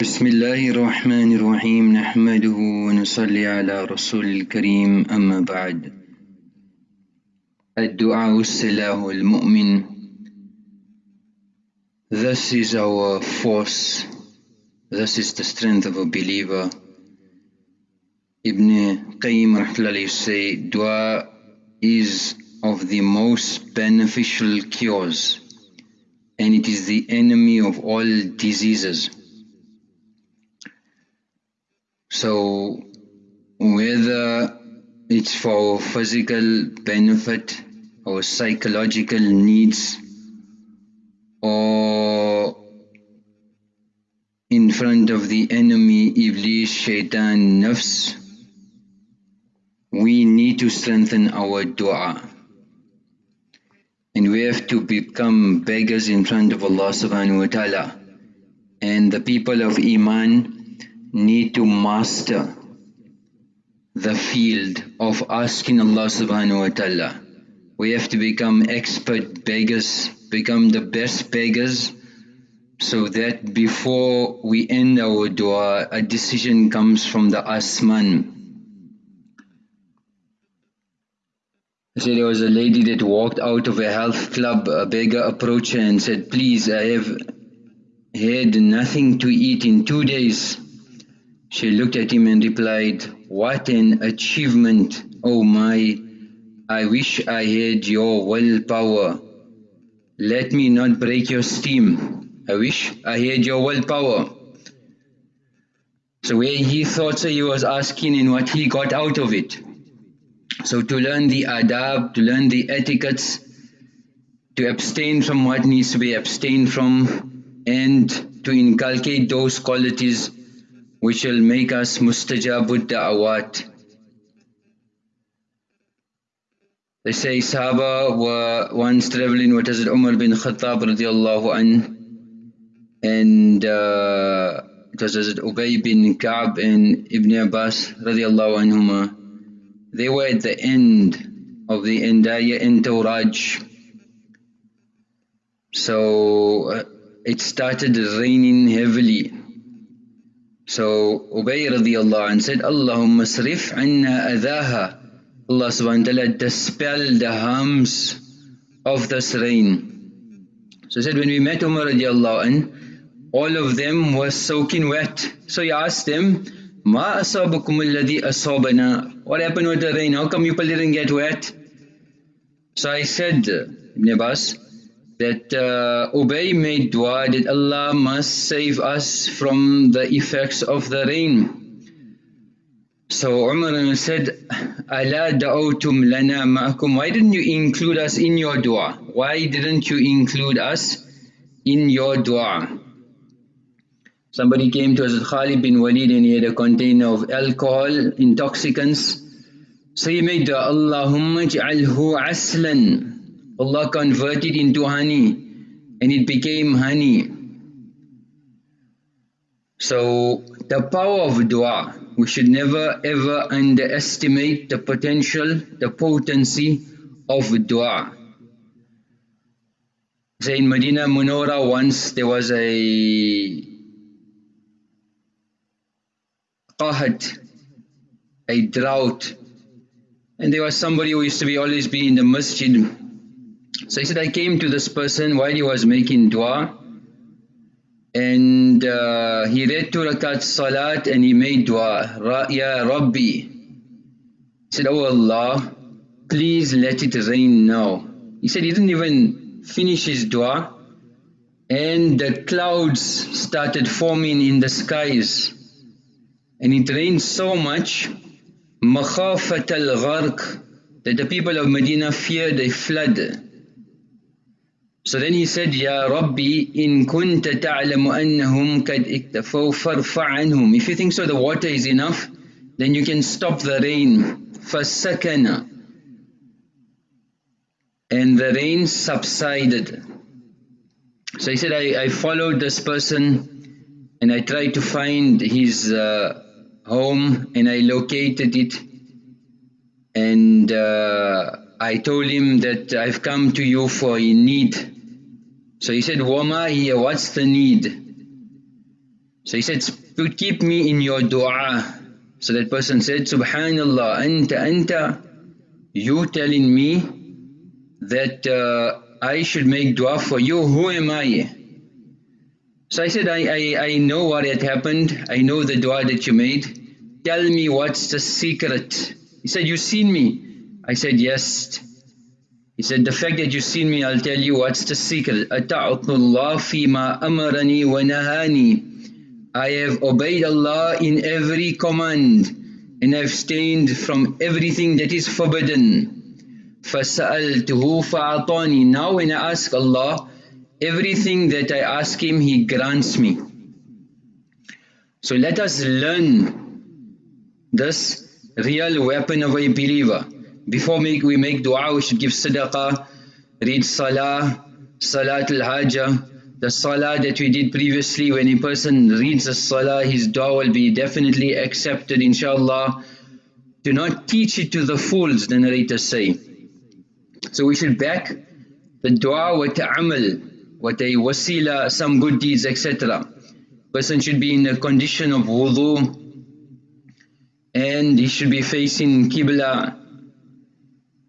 بسم الله الرحمن الرحيم نحمده ونصلي على رسول الكريم أما بعد الدعاء السلاح المؤمن This is our force, this is the strength of a believer. Ibn Qayyim rahmatullahi say, dua is of the most beneficial cures and it is the enemy of all diseases. So whether it's for physical benefit or psychological needs or in front of the enemy Iblis, Shaitan, Nafs, we need to strengthen our dua. And we have to become beggars in front of Allah subhanahu wa ta'ala. And the people of Iman need to master the field of asking Allah subhanahu wa ta'ala. We have to become expert beggars, become the best beggars so that before we end our dua, a decision comes from the Asman. I So there was a lady that walked out of a health club, a beggar approached her and said, please I have had nothing to eat in two days. She looked at him and replied, what an achievement, oh my, I wish I had your willpower. Let me not break your steam. I wish I had your willpower. So where he thought so he was asking and what he got out of it. So to learn the adab, to learn the etiquettes, to abstain from what needs to be abstained from and to inculcate those qualities which will make us mustajabud da'awat. They say Sahaba were once traveling with Hazrat Umar bin Khattab radiallahu an and uh, it was Hazrat Ubay bin Ka'b and Ibn Abbas radiallahu anhuma. They were at the end of the entire entourage. So uh, it started raining heavily. So Ubay radiallahu anh said, Allahumma sarif anna adhaha. Allah subhanahu wa ta'ala dispel the harms of this rain. So he said when we met Umar radiallahu anh, all of them were soaking wet. So he asked them, Ma asabakum alladhi asabana. What happened with the rain? How come you people didn't get wet? So I said, Ibn Abbas, that uh, Ubay made dua that Allah must save us from the effects of the rain. So Umar said, Ala da'awtum lana ma'akum. Why didn't you include us in your dua? Why didn't you include us in your dua? Somebody came to Hazrat Khalid bin Walid and he had a container of alcohol, intoxicants. So he made Allahumma ja'alhu aslan. Allah converted into honey and it became honey. So the power of dua, we should never ever underestimate the potential, the potency of dua. Say in Medina Munawwara once there was a qahat, a drought and there was somebody who used to be always be in the masjid so he said, I came to this person while he was making dua and uh, he read two rakat salat and he made dua, Ra Ya Rabbi. He said, Oh Allah, please let it rain now. He said he didn't even finish his dua and the clouds started forming in the skies and it rained so much مَخَافَةَ الْغَرْقِ that the people of Medina feared a flood. so then he said, Ya Rabbi, in kunta ta'lamu annahum kad iktafaw farfa anhum. If you think so the water is enough, then you can stop the rain. Fasakana. And the rain subsided. So he said, I, I followed this person and I tried to find his uh, home and I located it and uh, I told him that I've come to you for a need. So he said, Wama what's the need? So he said, keep me in your dua. So that person said, Subhanallah, anta anta, you telling me that uh, I should make dua for you, who am I? So I said, I, I, I know what had happened, I know the dua that you made, tell me what's the secret. He said, "You've seen me? I said, yes. He said, the fact that you seen me, I'll tell you what's the secret. أَتَعْطُ اللَّهِ فِي مَا أَمَرَنِي وَنَهَانِي I have obeyed Allah in every command and I've abstained from everything that is forbidden. فَسَأَلْتُهُ فَأَعْطَانِي Now when I ask Allah, everything that I ask Him, He grants me. So let us learn this real weapon of a believer. Before we make dua, we should give sadaqah, read salah, salat al-hajjah, the salah that we did previously, when a person reads the salah, his dua will be definitely accepted inshallah. Do not teach it to the fools, the narrators say. So we should back the dua with amal, with a wasila, some good deeds, etc. Person should be in a condition of wudu, and he should be facing Qibla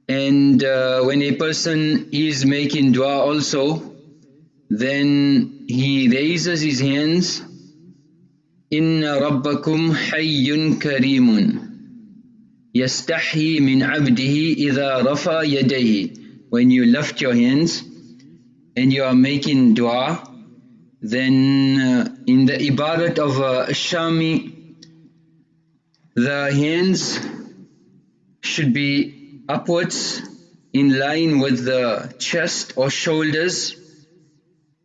and uh, when a person is making dua also then he raises his hands inna rabbakum hayyun karimun yastahi min abdihi idha rafa yadayhi. When you lift your hands and you are making dua then uh, in the ibadat of uh, Shami the hands should be upwards in line with the chest or shoulders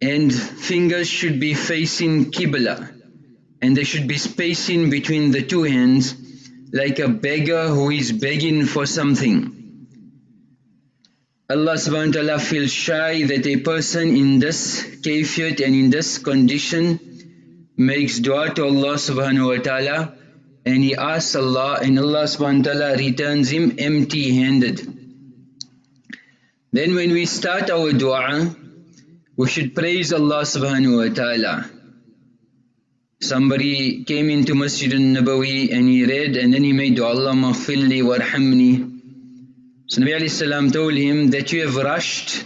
and fingers should be facing Qibla and there should be spacing between the two hands like a beggar who is begging for something. Allah subhanahu wa ta'ala feels shy that a person in this kayfiyat and in this condition makes dua to Allah subhanahu wa ta'ala and he asks Allah and Allah subhanahu wa ta'ala returns him empty handed. Then when we start our dua, we should praise Allah subhanahu wa ta'ala. Somebody came into Masjid al-Nabawi and he read and then he made dua, Allah maghfirli warhamni. So Nabi salam told him that you have rushed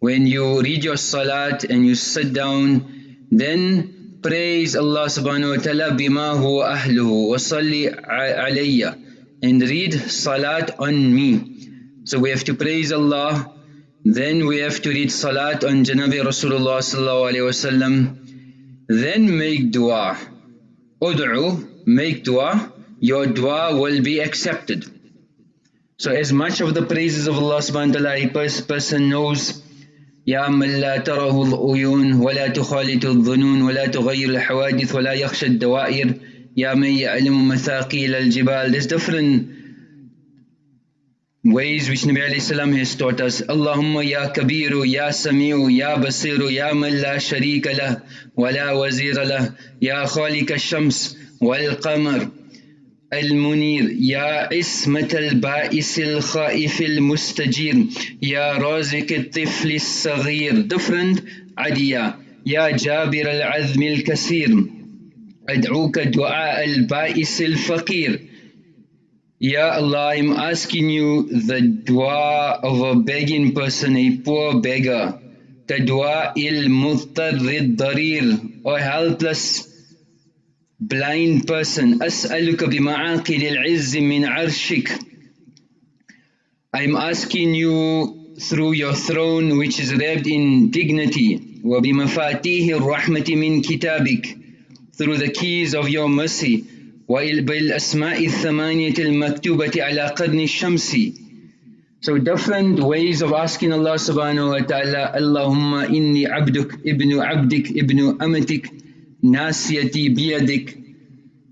when you read your salat and you sit down, then praise Allah subhanahu wa ta'ala bima huwa ahluhu wa salli alayya and read salat on me. So we have to praise Allah, then we have to read salat on Janabi Rasulullah sallallahu alayhi wasallam, then make dua. Ud'u, make dua, your dua will be accepted. So as much of the praises of Allah subhanahu wa ta'ala a person knows يا من لا تره العيون ولا تخالط الظنون ولا تغير الحوادث ولا يخشى الدوائر يا من يألم مثاقيل الجبال there's different ways which Nabi alayhi salam has taught us Allahumma ya kabiru ya samiu ya basiru ya man la sharika lah wa la wazira lah ya khalik shams wal qamar المنير يا عصمة البائس الخائف المستجير يا رازق الطفل الصغير different عديا يا جابر العذم الكثير أدعوك دعاء البائس الفقير Ya Allah, I'm asking you the dua of a begging person, a poor beggar. The dua il muttarrid darir, or helpless blind person أسألك بمعاقل العز من عرشك I'm asking you through your throne which is wrapped in dignity وبمفاتيح الرحمة من كتابك through the keys of your mercy وبالأسماء الثمانية المكتوبة على قرن الشمس So different ways of asking Allah subhanahu wa ta'ala Allahumma inni abduk ibnu abdik ibnu amatik nasiyati biyadik.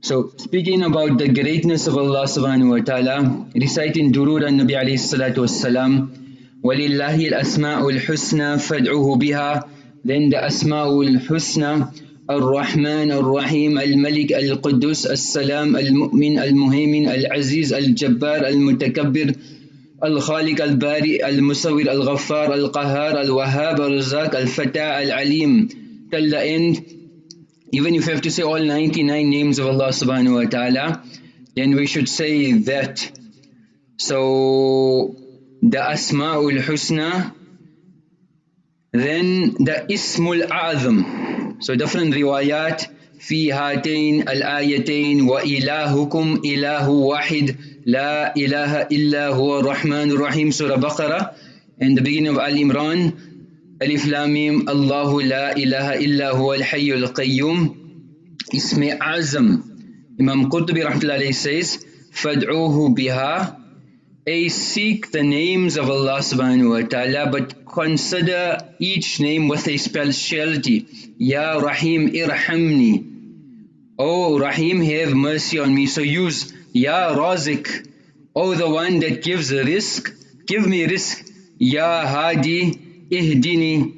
So speaking about the greatness of Allah subhanahu wa ta'ala, reciting Durud al-Nabi alayhi salatu wassalam, وَلِلَّهِ الْأَسْمَاءُ الْحُسْنَى فَادْعُوهُ بِهَا Then the Asma'ul Husna, الرحمن الرحيم الملك القدوس السلام المؤمن المهيمن العزيز الجبار المتكبر الخالق البارئ المصور الغفار القهار الوهاب الرزاق الفتاة العليم till the end even if you have to say all 99 names of Allah subhanahu wa ta'ala, then we should say that. So the Asma'ul Husna, then the Ismul A'zam. So different riwayat في هاتين الآيتين وإلهكم إله واحد لا إله إلا هو الرحمن الرحيم Surah Baqarah and the beginning of Al Imran ألف لام الله لا إله إلا هو الحي القيوم اسم عزم Imam Qurtubi rahmatullahi says فادعوه بها A seek the names of Allah subhanahu wa ta'ala but consider each name with a speciality Ya Rahim irhamni Oh Rahim have mercy on me so use Ya Razik Oh the one that gives risk give me risk Ya Hadi اهدني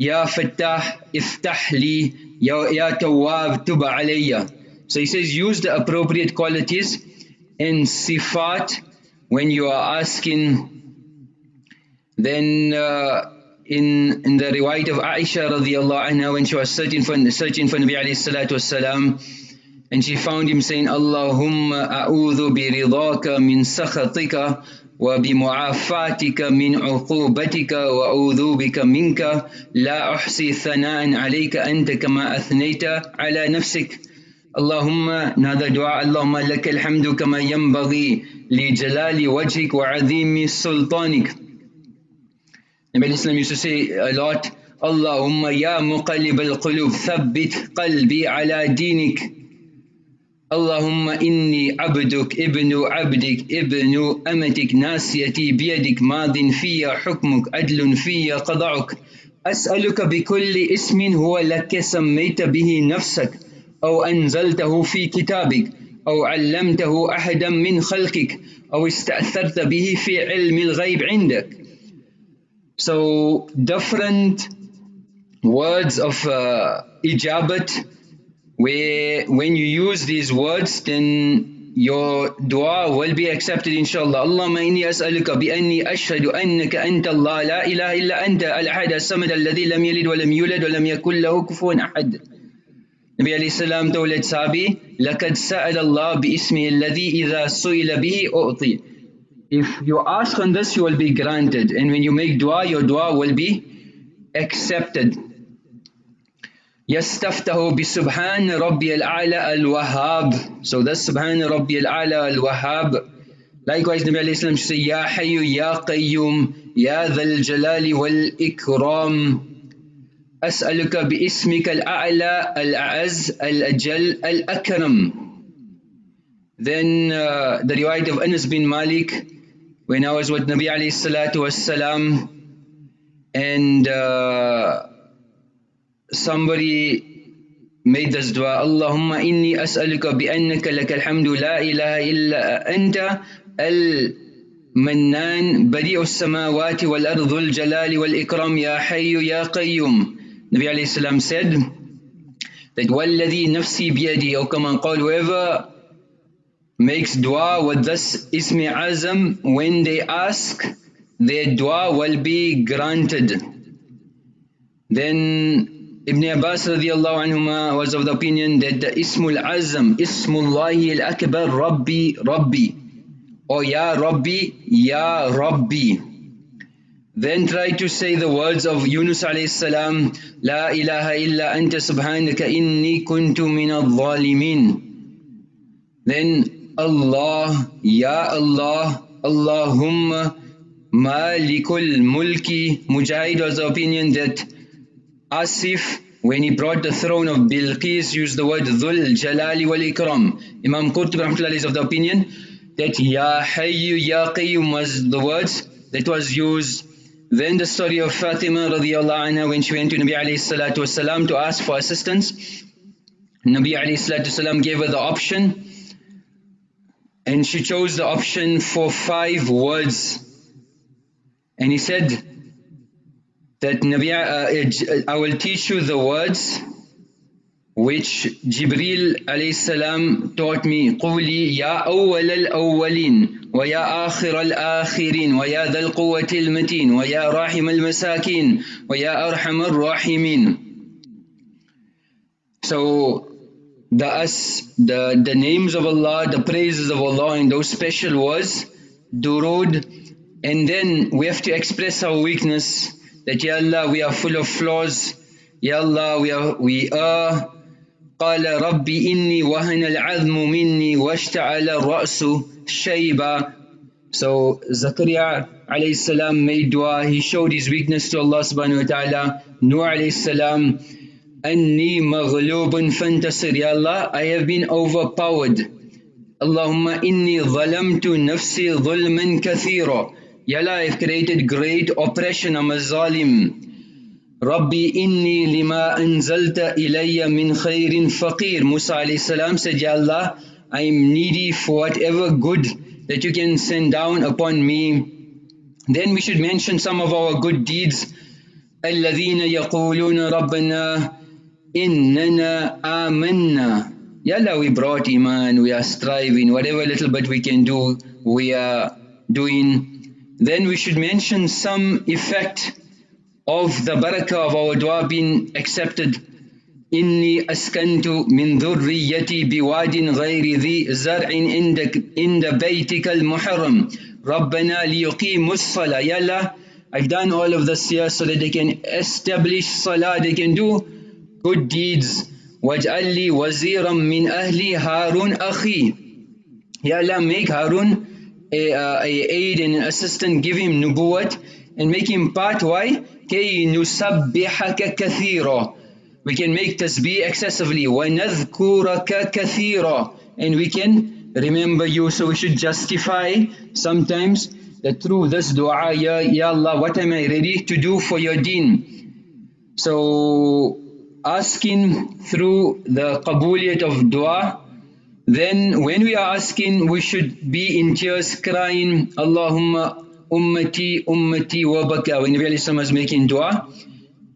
يا فتاح افتح لي يا, يا تواب تب علي so he says use the appropriate qualities in sifat when you are asking then uh, in in the riwayat of Aisha radiallahu anha when she was searching for searching for Nabi alayhi salatu wasalam and she found him saying Allahumma a'udhu bi ridaka min sakhatika وبمعافاتك من عقوبتك وأعوذ بك منك لا أحصي ثناء عليك أنت كما أثنيت على نفسك. اللهم هذا دعاء اللهم لك الحمد كما ينبغي لجلال وجهك وعظيم سلطانك. Nabi Islam used اللهم يا مقلب القلوب ثبت قلبي على دينك. اللهم إني عبدك ابن عبدك ابن أمتك ناسيتي بيدك ماض في حكمك عدل في قضعك أسألك بكل اسم هو لك سميت به نفسك أو أنزلته في كتابك أو علمته أحدا من خلقك أو استأثرت به في علم الغيب عندك. So different words of uh, ijabat where when you use these words then your dua will be accepted inshallah. Allahumma inni as'aluka bi anni ashhadu annaka anta Allah la ilaha illa anta al-ahad as-samad alladhi lam yalid wa lam yulad wa lam yakul lahu kufuwan ahad. Nabi alayhi salam told sahabi laqad sa'ala Allah bi ismi alladhi idha su'ila bihi u'ti. If you ask on this you will be granted. And when you make dua your dua will be accepted. يستفتح بسبحان ربي الأعلى الوهاب. So that's سبحان ربي الأعلى الوهاب. Likewise Nabi عليه السلام يا حي يا قيوم يا ذا الجلال والإكرام. أسألك باسمك الأعلى الأعز الأجل الأكرم. Then uh, the riwayat of Anas bin Malik when I was with Nabi عليه الصلاة والسلام and uh, somebody made this dua Allahumma inni as'aluka bi annaka lakal hamdu la ilaha illa anta al badi'u samawati wal ardhul jalali wal ikram ya hayyu ya qayyum Nabi alayhi salam said that walladhi nafsi biyadi or kama qal whoever makes dua with this ismi azam when they ask their dua will be granted then Ibn Abbas radiallahu anhuma was of the opinion that the Ismul Azam, Ismullahi al-Akbar, Rabbi, Rabbi, or Ya Rabbi, Ya Rabbi. Then try to say the words of Yunus alayhi salam, La ilaha illa anta subhanaka inni kuntu min al-zalimin. Then Allah, Ya Allah, Allahumma Malikul Mulki. Mujahid was the opinion that Asif, when he brought the throne of Bilqis, used the word Dhul Jalali wal Ikram. Imam Qurtubi is of the opinion that Ya Hayyu Ya Qayyum was the words that was used. Then the story of Fatima radiallahu anha when she went to Nabi alayhi salatu wasalam to ask for assistance. Nabi alayhi salatu wasalam gave her the option and she chose the option for five words. And he said, that Nabi, uh, I will teach you the words which Jibril alayhi salam taught me قولي يا أول الأولين ويا آخر الآخرين ويا ذا القوة المتين ويا راحم المساكين ويا أرحم الراحمين So So the us the the names of Allah, the praises of Allah and those special words, durood, and then we have to express our weakness that Ya Allah we are full of flaws, Ya Allah we are we are قال ربي إني وهن العظم مني واشتعل الرأس شيبا So Zakaria alayhi salam made dua, he showed his weakness to Allah subhanahu wa ta'ala. Nuh alayhi salam, Anni maghlubun fantasir, Ya Allah, I have been overpowered. Allahumma inni zalamtu nafsi zulman kathira. Ya Allah, I have created great oppression, I'm a zalim. Rabbi inni lima anzalta ilayya min khairin faqir. Musa alayhi salam said, Ya Allah, I am needy for whatever good that you can send down upon me. Then we should mention some of our good deeds. الذين يقولون ربنا إننا آمنا Ya Allah, we brought Iman, we are striving, whatever little bit we can do, we are doing. Then we should mention some effect of the barakah of our dua being accepted. إني أسكنت من ذريتي بواد غير ذي زرع عندك عند بيتك المحرم ربنا ليقيموا الصلاة يلا I've done all of this here so that they can establish salah, they can do good deeds. وَاجْعَلْ لِي وَزِيرًا مِّنْ أَهْلِي هَارُونَ أَخِي Ya Allah, make Harun a, a, a aid and an assistant, give him nubuwat and make him part. Why? كَيْ نُسَبِّحَكَ كَثِيرًا We can make tasbih excessively. وَنَذْكُرَكَ كَثِيرًا And we can remember you. So we should justify sometimes that through this dua, Ya, ya Allah, what am I ready to do for your deen? So asking through the qabuliyat of dua, then when we are asking, we should be in tears crying, Allahumma ummati ummati wa baka. When Nabi was making dua,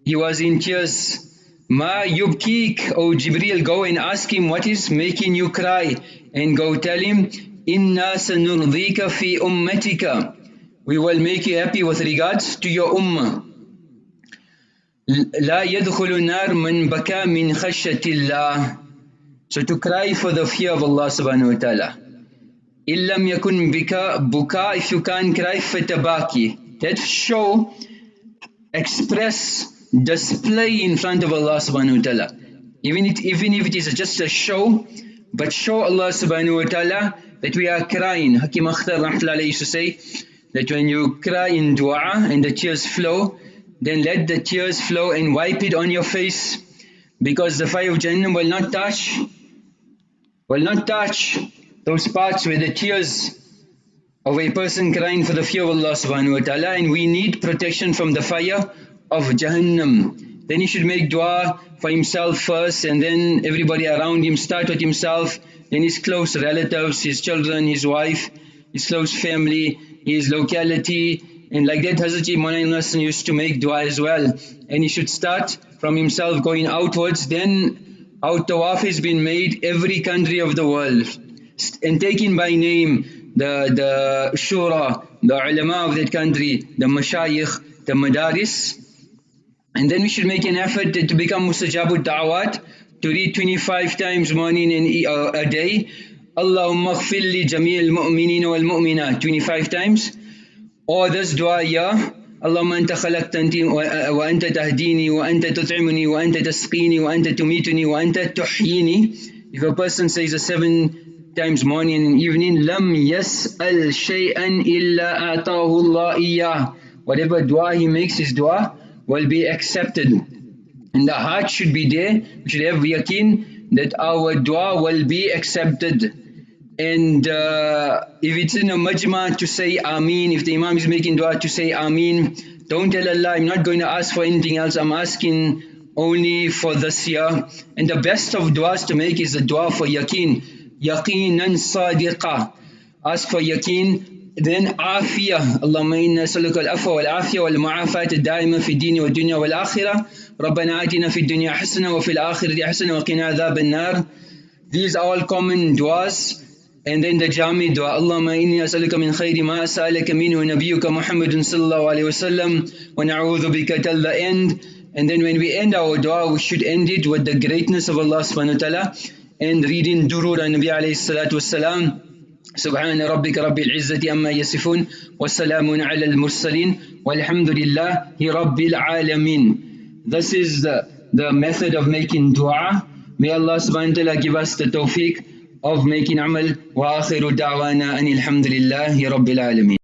he was in tears. Ma yubkik, O Jibreel, go and ask him what is making you cry and go tell him, Inna sanurdika fi ummatika. We will make you happy with regards to your ummah. لا يدخل النار من بكى من خشية الله So to cry for the fear of Allah subhanahu wa ta'ala. إن لم يكن بكاء بكاء if you can't cry فتباكي. That show, express display in front of Allah subhanahu wa ta'ala. Even, it, even if it is just a show, but show Allah subhanahu wa ta'ala that we are crying. Hakim Akhtar rahmatullahi used to say that when you cry in dua and the tears flow, then let the tears flow and wipe it on your face because the fire of Jahannam will not touch, will not touch those parts where the tears of a person crying for the fear of Allah subhanahu wa ta'ala and we need protection from the fire of Jahannam. Then he should make dua for himself first and then everybody around him, start with himself, then his close relatives, his children, his wife, his close family, his locality, and like that Hazrat Imam used to make dua as well. And he should start from himself going outwards, then out tawaf has been made every country of the world. And taken by name, the, the shura, the ulama of that country, the mashayikh, the madaris, and then we should make an effort to become mustajabud da'wat, to read 25 times morning and uh, a day. Allahumma ghfir li jameel wal mu'minat 25 times. Or this dua, ya Tahdini wa anta tut'imuni wa anta tasqini wa anta tumituni wa anta tuhyini. If a person says a seven times morning and evening, lam yas'al shay'an illa atahu Allah iyah. Whatever dua he makes his dua, will be accepted. And the heart should be there, we should have yaqeen that our dua will be accepted. And uh, if it's in a majma to say Ameen, if the Imam is making dua to say Ameen, don't tell Allah, I'm not going to ask for anything else, I'm asking only for this year. And the best of duas to make is the dua for yaqeen. Yaqeenan sadiqa. Ask for yaqeen then عافية اللهم إنا نسألك العفو والعافية والمعافاة الدائمة في الدين والدنيا والآخرة ربنا آتنا في الدنيا حسنة وفي الآخرة حسنة وقنا عذاب النار These are all common duas and then the Jami dua, Allahumma inni as'aluka min khayri ma as'alaka minhu nabiyuka Muhammadun sallallahu alayhi wasallam wa na'udhu bika till the end. And then when we end our dua, we should end it with the greatness of Allah subhanahu wa ta'ala and reading durud an Nabi alayhi salatu Subhana سبحان ربك رب العزة أما يصفون والسلام على المرسلين والحمد لله رب العالمين This is the, the method of making dua. May Allah subhanahu wa ta'ala give us the tawfiq. Of making amal wa akhiru da'wana anil hamdulillahi rabbil alameen.